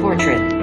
Portrait.